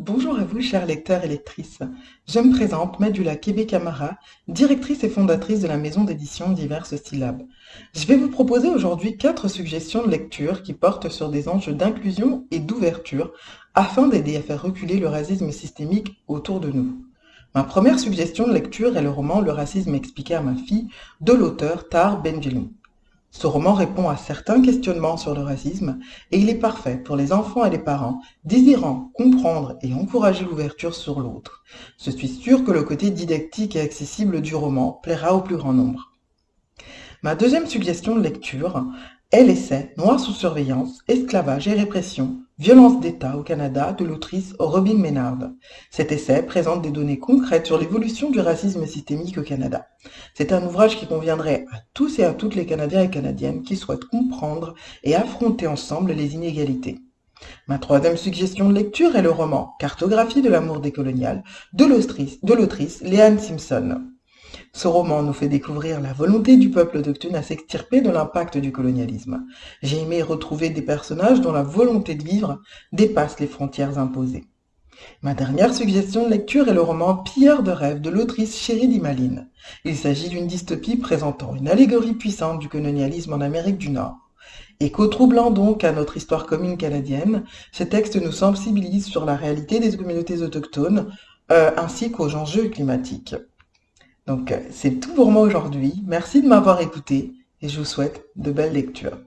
Bonjour à vous, chers lecteurs et lectrices. Je me présente, Madula Kébé-Camara, directrice et fondatrice de la maison d'édition Diverses Syllabes. Je vais vous proposer aujourd'hui quatre suggestions de lecture qui portent sur des enjeux d'inclusion et d'ouverture afin d'aider à faire reculer le racisme systémique autour de nous. Ma première suggestion de lecture est le roman Le racisme expliqué à ma fille de l'auteur Tar Benjelloun. Ce roman répond à certains questionnements sur le racisme et il est parfait pour les enfants et les parents désirant comprendre et encourager l'ouverture sur l'autre. Je suis sûre que le côté didactique et accessible du roman plaira au plus grand nombre. Ma deuxième suggestion de lecture est l'essai Noir sous surveillance, esclavage et répression, violence d'État au Canada de l'autrice Robin Ménard. Cet essai présente des données concrètes sur l'évolution du racisme systémique au Canada. C'est un ouvrage qui conviendrait à tous et à toutes les Canadiens et Canadiennes qui souhaitent comprendre et affronter ensemble les inégalités. Ma troisième suggestion de lecture est le roman Cartographie de l'amour décolonial de l'autrice Léane Simpson. Ce roman nous fait découvrir la volonté du peuple autochtone à s'extirper de l'impact du colonialisme. J'ai aimé retrouver des personnages dont la volonté de vivre dépasse les frontières imposées. Ma dernière suggestion de lecture est le roman Pilleur de rêves de l'autrice Chérie Dimaline. Il s'agit d'une dystopie présentant une allégorie puissante du colonialisme en Amérique du Nord. Écho troublant donc à notre histoire commune canadienne, ce texte nous sensibilise sur la réalité des communautés autochtones euh, ainsi qu'aux enjeux climatiques. Donc, c'est tout pour moi aujourd'hui. Merci de m'avoir écouté et je vous souhaite de belles lectures.